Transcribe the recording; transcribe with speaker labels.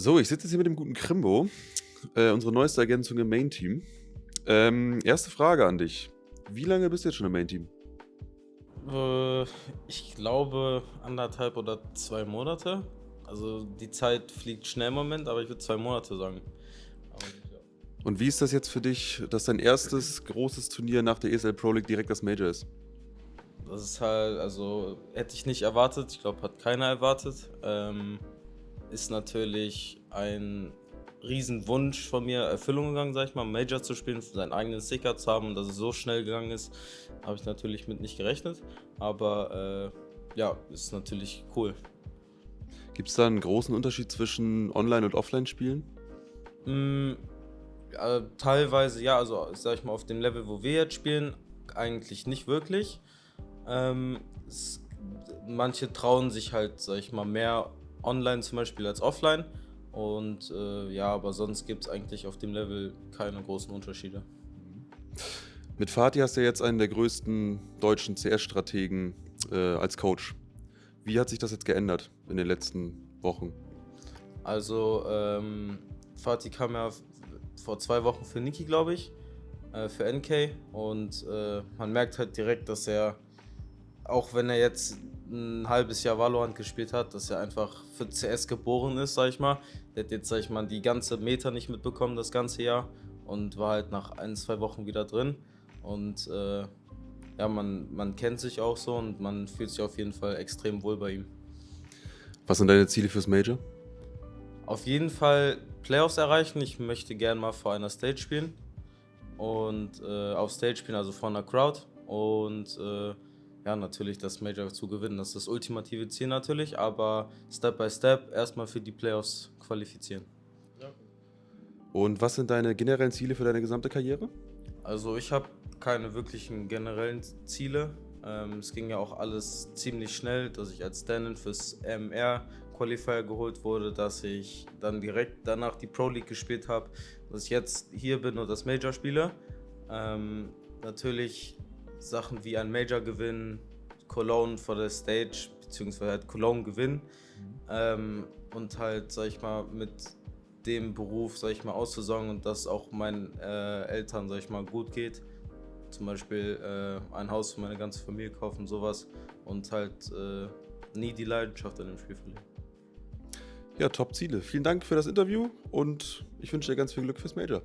Speaker 1: So, ich sitze jetzt hier mit dem guten Krimbo, äh, unsere neueste Ergänzung im Main-Team. Ähm, erste Frage an dich. Wie lange bist du jetzt schon im Main-Team?
Speaker 2: Äh, ich glaube anderthalb oder zwei Monate. Also die Zeit fliegt schnell im Moment, aber ich würde zwei Monate sagen.
Speaker 1: Und wie ist das jetzt für dich, dass dein erstes großes Turnier nach der ESL Pro League direkt das Major ist?
Speaker 2: Das ist halt, also hätte ich nicht erwartet. Ich glaube, hat keiner erwartet. Ähm, ist natürlich ein Riesenwunsch von mir Erfüllung gegangen, sag ich mal, Major zu spielen, seinen eigenen Sticker zu haben und dass es so schnell gegangen ist, habe ich natürlich mit nicht gerechnet. Aber äh, ja, ist natürlich cool.
Speaker 1: Gibt es da einen großen Unterschied zwischen Online- und Offline-Spielen?
Speaker 2: Mm, ja, teilweise ja, also sag ich mal, auf dem Level, wo wir jetzt spielen, eigentlich nicht wirklich. Ähm, es, manche trauen sich halt, sag ich mal, mehr online zum Beispiel als offline. Und äh, ja, aber sonst gibt es eigentlich auf dem Level keine großen Unterschiede.
Speaker 1: Mit Fatih hast du jetzt einen der größten deutschen CS-Strategen äh, als Coach. Wie hat sich das jetzt geändert in den letzten Wochen?
Speaker 2: Also, ähm, Fatih kam ja vor zwei Wochen für Niki, glaube ich, äh, für NK. Und äh, man merkt halt direkt, dass er, auch wenn er jetzt ein halbes Jahr Valorant gespielt hat, dass er einfach für CS geboren ist, sag ich mal. Der hat jetzt, sag ich mal, die ganze Meta nicht mitbekommen das ganze Jahr und war halt nach ein, zwei Wochen wieder drin. Und äh, ja, man, man kennt sich auch so und man fühlt sich auf jeden Fall extrem wohl bei ihm.
Speaker 1: Was sind deine Ziele fürs Major?
Speaker 2: Auf jeden Fall Playoffs erreichen. Ich möchte gerne mal vor einer Stage spielen und äh, auf Stage spielen, also vor einer Crowd. Und äh, ja, natürlich das Major zu gewinnen. Das ist das ultimative Ziel natürlich, aber Step by Step erstmal für die Playoffs qualifizieren. Ja.
Speaker 1: Und was sind deine generellen Ziele für deine gesamte Karriere?
Speaker 2: Also ich habe keine wirklichen generellen Ziele. Ähm, es ging ja auch alles ziemlich schnell, dass ich als Stand-in fürs MR Qualifier geholt wurde, dass ich dann direkt danach die Pro League gespielt habe, dass ich jetzt hier bin und das Major spiele. Ähm, natürlich Sachen wie ein Major gewinnen, Cologne vor der Stage, beziehungsweise halt Cologne gewinnen mhm. ähm, und halt, sag ich mal, mit dem Beruf, sag ich mal, auszusorgen und dass auch meinen äh, Eltern, sag ich mal, gut geht. Zum Beispiel äh, ein Haus für meine ganze Familie kaufen, sowas und halt äh, nie die Leidenschaft an dem Spiel verlieren.
Speaker 1: Ja, top Ziele. Vielen Dank für das Interview und ich wünsche dir ganz viel Glück fürs Major.